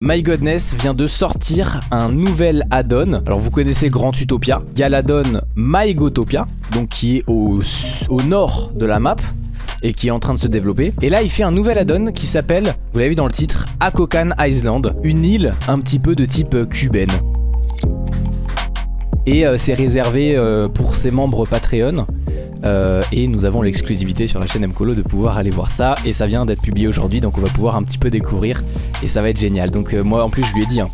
My Godness vient de sortir un nouvel add-on. Alors vous connaissez Grand Utopia. Il y a l'add-on My Gotopia, donc qui est au, nord de la map et qui est en train de se développer. Et là, il fait un nouvel add-on qui s'appelle, vous l'avez vu dans le titre, Akokan Island, une île un petit peu de type euh, cubaine. Et euh, c'est réservé euh, pour ses membres Patreon. Euh, et nous avons l'exclusivité sur la chaîne Mcolo de pouvoir aller voir ça. Et ça vient d'être publié aujourd'hui, donc on va pouvoir un petit peu découvrir. Et ça va être génial. Donc euh, moi en plus je lui ai dit, hein,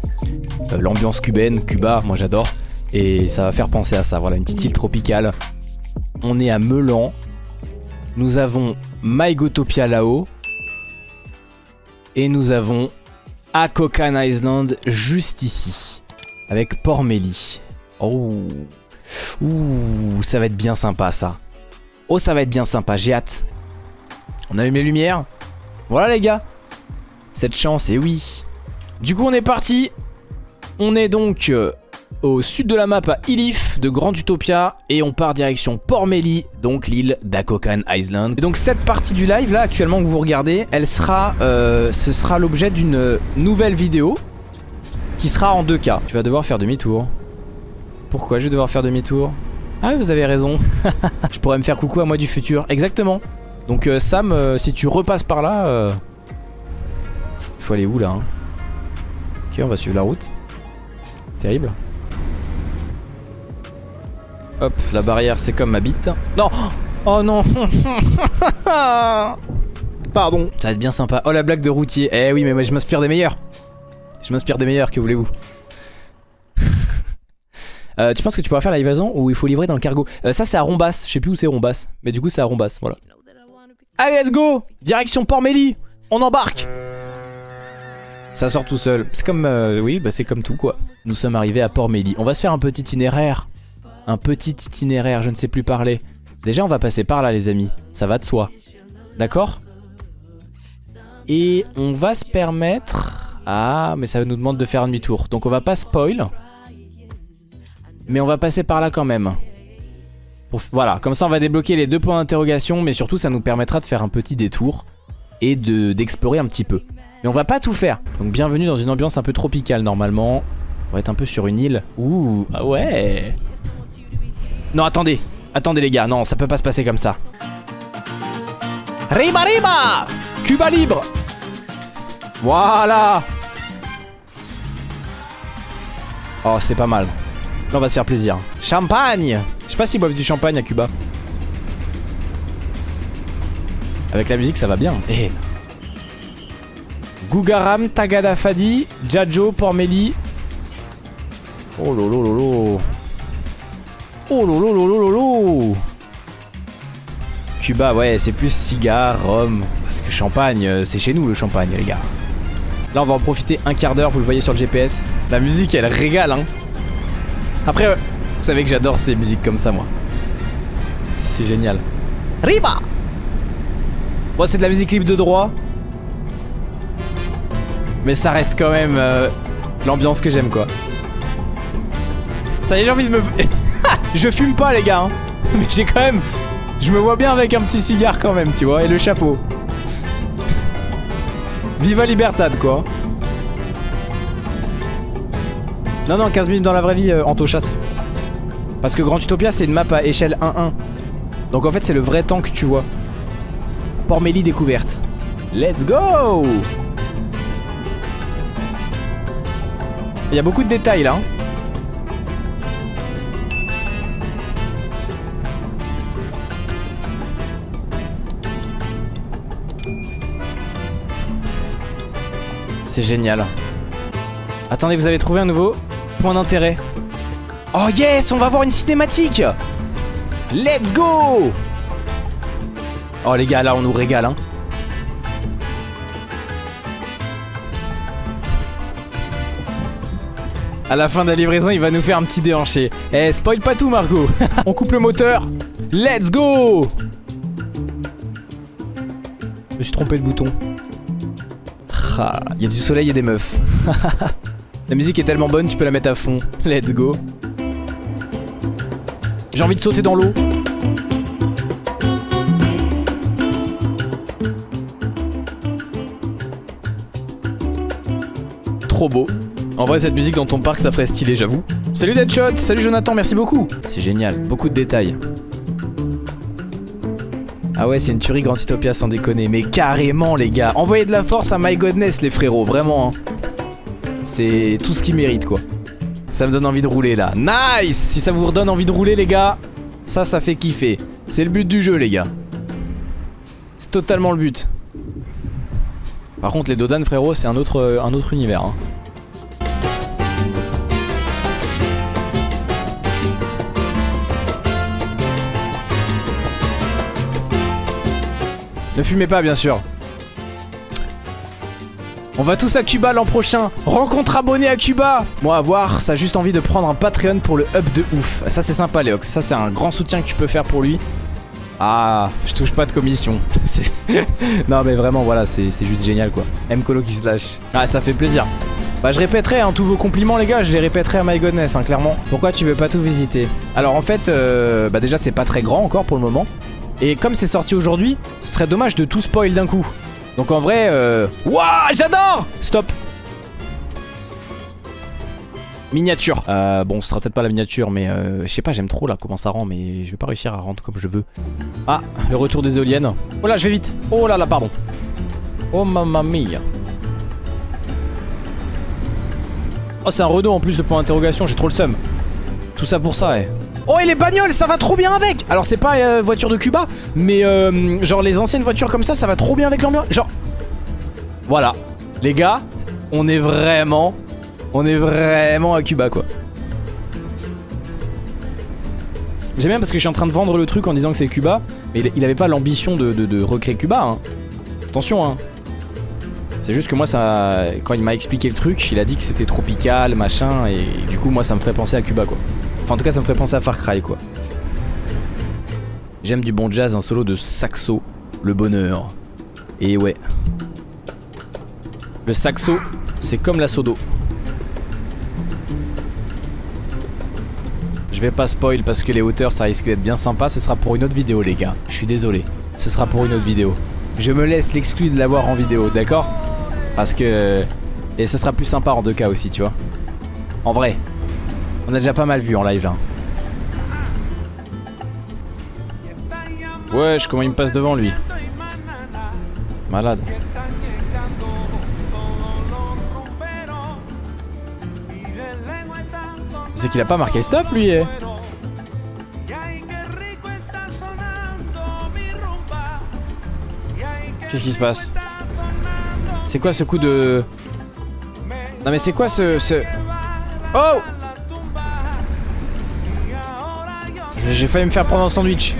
euh, l'ambiance cubaine, Cuba, moi j'adore. Et ça va faire penser à ça. Voilà, une petite île tropicale. On est à Melan. Nous avons Mygotopia là-haut. Et nous avons Akokan Island juste ici. Avec Port Meli. Oh. Ouh, ça va être bien sympa ça. Oh, ça va être bien sympa, j'ai hâte. On allume les lumières. Voilà les gars. Cette chance, et oui. Du coup, on est parti. On est donc euh, au sud de la map à Ilif de Grand Utopia et on part direction Port Meli, donc l'île d'Akokan Island. Et donc cette partie du live là actuellement que vous regardez, elle sera, euh, ce sera l'objet d'une nouvelle vidéo qui sera en 2K. Tu vas devoir faire demi-tour. Pourquoi je vais devoir faire demi-tour? Ah oui, vous avez raison. je pourrais me faire coucou à moi du futur. Exactement. Donc euh, Sam, euh, si tu repasses par là... euh, faut aller où là hein? Ok, on va suivre la route. Terrible. Hop, la barrière c'est comme ma bite. Non Oh non Pardon. Ça va être bien sympa. Oh la blague de routier. Eh oui, mais moi je m'inspire des meilleurs. Je m'inspire des meilleurs, que voulez-vous? Tu penses que tu pourras faire la livraison ou il faut livrer dans le cargo Euh, Ça c'est à Rombas, je sais plus où c'est Rombas, mais du coup c'est à Rombas, voilà. Allez let's go Direction Port Mélie On embarque Ça sort tout seul. C'est comme, euh, oui, bah c'est comme tout quoi. Nous sommes arrivés à Port Mélie. On va se faire un petit itinéraire. Un petit itinéraire, je ne sais plus parler. Déjà on va passer par là les amis, ça va de soi. D'accord? Et on va se permettre... Ah, mais ça nous demande de faire demi-tour. Donc on va pas spoil. Mais on va passer par là quand même. Voilà, comme ça on va débloquer les deux points d'interrogation, mais surtout ça nous permettra de faire un petit détour et de d'explorer un petit peu. Mais on va pas tout faire. Donc bienvenue dans une ambiance un peu tropicale normalement. On va être un peu sur une île. Ouh, ah ouais. Non, attendez. Attendez les gars, non, ça peut pas se passer comme ça. Riba riba Cuba libre Voilà Oh, c'est pas mal. Là, on va se faire plaisir. Champagne Je sais pas s'ils boivent du champagne à Cuba. Avec la musique, ça va bien. Eh. Gugaram, Tagada Fadi, Jajo, Pormeli. Oh lolo lolo. Oh lolo lolo lolo. Cuba, ouais, c'est plus cigare, rhum. Parce que champagne, euh, c'est chez nous le champagne, les gars. Là, on va en profiter un quart d'heure, vous le voyez sur le GPS. La musique, elle régale, hein. Après, vous savez que j'adore ces musiques comme ça, moi. C'est génial. Riba Bon, c'est de la musique libre de droit. Mais ça reste quand même euh, l'ambiance que j'aime, quoi. Ça y est, j'ai envie de me... je fume pas, les gars. hein. Mais j'ai quand même... Je me vois bien avec un petit cigare quand même, tu vois, et le chapeau. Viva Libertad, quoi. Non, non, 15 minutes dans la vraie vie, euh, Anto chasse. Parce que Grand Utopia, c'est une map à échelle 1-1. Donc en fait, c'est le vrai temps que tu vois. Port Mélie découverte. Let's go Il y a beaucoup de détails là. hein. C'est génial. Attendez, vous avez trouvé un nouveau? D'intérêt. Oh yes, on va avoir une cinématique Let's go Oh les gars, là on nous régale hein. À la fin de la livraison, il va nous faire un petit déhanché. Eh, spoil pas tout Margot On coupe le moteur Let's go Je me suis trompé de bouton. Ah, Il y a du soleil et des meufs. la musique est tellement bonne, tu peux la mettre à fond. Let's go. J'ai envie de sauter dans l'eau. trop beau. En vrai, cette musique dans ton parc, ça ferait stylé, j'avoue. Salut Deadshot, salut Jonathan, merci beaucoup. C'est génial, beaucoup de détails. Ah ouais, c'est une tuerie Grand Utopia sans déconner. Mais carrément, les gars. Envoyez de la force à My Godness, les frérots, vraiment. hein. C'est tout ce qu'il mérite, quoi. Ça me donne envie de rouler, là. Nice Si ça vous redonne envie de rouler, les gars, ça, ça fait kiffer. C'est le but du jeu, les gars. C'est totalement le but. Par contre, les Dodan, frérot, c'est un autre, un autre univers. hein. Ne fumez pas, bien sûr. On va tous à Cuba l'an prochain. Rencontre abonné à Cuba. Moi, à voir, ça a juste envie de prendre un Patreon pour le up de ouf. Ça, c'est sympa, Léox. Ça, c'est un grand soutien que tu peux faire pour lui. Ah, je touche pas de commission. Non, mais vraiment, voilà, c'est c'est juste génial, quoi. M Colo qui se lâche. Ah, ça fait plaisir. Bah, je répéterai hein, tous vos compliments, les gars. Je les répéterai à My Godness, hein, clairement. Pourquoi tu veux pas tout visiter? Alors, en fait, euh, bah, déjà, c'est pas très grand encore pour le moment. Et comme c'est sorti aujourd'hui, ce serait dommage de tout spoil d'un coup. Donc en vrai, euh... Ouah, j'adore Stop Miniature. Euh, bon, ce sera peut-être pas la miniature, mais euh, je sais pas, j'aime trop là comment ça rend, mais je vais pas réussir à rendre comme je veux. Ah, le retour des éoliennes. Oh là, je vais vite. Oh là là, pardon. Oh mamma mia. Oh, c'est un Renault en plus, le point d'interrogation, j'ai trop le seum. Tout ça pour ça, eh. Oh et les bagnoles ça va trop bien avec. Alors c'est pas euh, voiture de Cuba Mais euh, genre les anciennes voitures comme ça ça va trop bien avec l'ambiance. Genre Voilà. Les gars On est vraiment On est vraiment à Cuba quoi. J'aime bien parce que je suis en train de vendre le truc en disant que c'est Cuba Mais il, avait pas l'ambition de recréer Cuba hein. Attention hein. C'est juste que moi ça quand il m'a expliqué le truc il a dit que c'était tropical machin et du coup moi ça me ferait penser à Cuba quoi Enfin, en tout cas, ça me ferait penser à Far Cry, quoi. J'aime du bon jazz, un solo de saxo, le bonheur. Et ouais. Le saxo, c'est comme la sodo. Je vais pas spoil parce que les hauteurs, ça risque d'être bien sympa. Ce sera pour une autre vidéo, les gars. Je suis désolé. Ce sera pour une autre vidéo. Je me laisse l'exclu de l'avoir en vidéo, d'accord? Parce que... Et ce sera plus sympa en deux cas aussi, tu vois. En vrai. On a déjà pas mal vu en live là. Wesh, comment il me passe devant lui Malade. C'est qu'il a pas marqué stop lui eh. Qu'est-ce qui se passe? C'est quoi ce coup de... Non mais c'est quoi ce... ce... Oh J'ai failli me faire prendre un sandwich.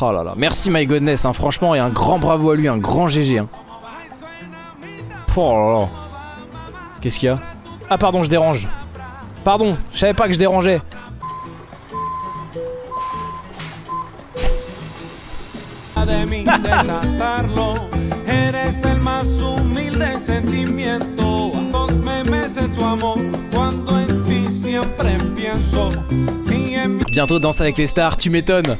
Oh là là. Merci My Godness, hein, franchement, et un grand bravo à lui, un grand GG. Hein. Oh là là. Qu'est-ce qu'il y a? Ah pardon, je dérange. Pardon, je savais pas que je dérangeais. Bientôt danse avec les stars, tu m'étonnes.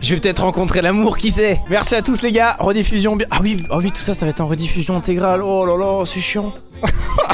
Je vais peut-être rencontrer l'amour, qui sait Merci à tous les gars, rediffusion. Ah oui, oh oui, tout ça, ça va être en rediffusion intégrale. Oh là là, c'est chiant.